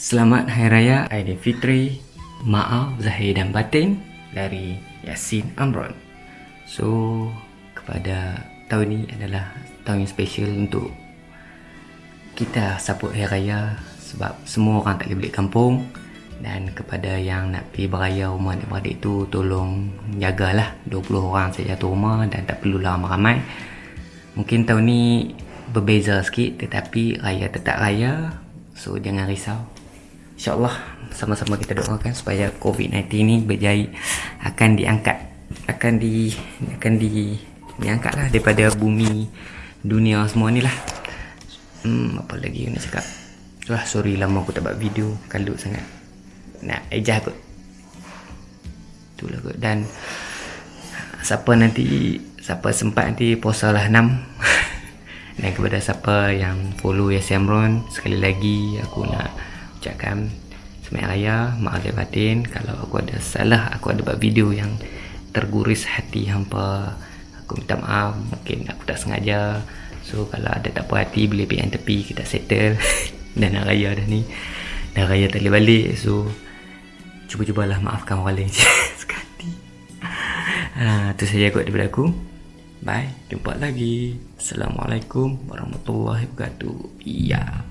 Selamat Hari Raya Aidilfitri Maaf Zahir dan Batin Dari Yasin Amron. So Kepada tahun ini adalah Tahun yang special untuk Kita support Hari Raya Sebab semua orang tak boleh balik kampung dan kepada yang nak pergi beraya rumah adik-beradik tu Tolong jagalah 20 orang saja tu rumah Dan tak perlulah ramai-ramai. Mungkin tahun ni berbeza sikit Tetapi raya tetap raya So jangan risau InsyaAllah sama-sama kita doakan supaya COVID-19 ni berjaya akan diangkat akan di akan di diangkat lah daripada bumi dunia semua ni lah. Hmm, apa lagi nak cakap? Wah, sorry lama aku tak buat video. Kalut sangat. Nak ejah kot. Itulah kot. Dan siapa nanti siapa sempat nanti puasa lah 6 dan kepada siapa yang follow Yasin Amron sekali lagi aku nak ucapkan Selamat Raya, maaf lahir batin. Kalau aku ada salah, aku ada buat video yang terguris hati hampa Aku minta maaf, mungkin aku tak sengaja. So kalau ada tak puas hati, boleh yang tepi, kita settle. Dan nak raya dah ni. Dah raya tak boleh balik, so Cuba-cubalah maafkan orang lain. Sekali ha, Itu saja kot daripada aku. Bye, jumpa lagi. Assalamualaikum warahmatullahi wabarakatuh. Ya. yeah.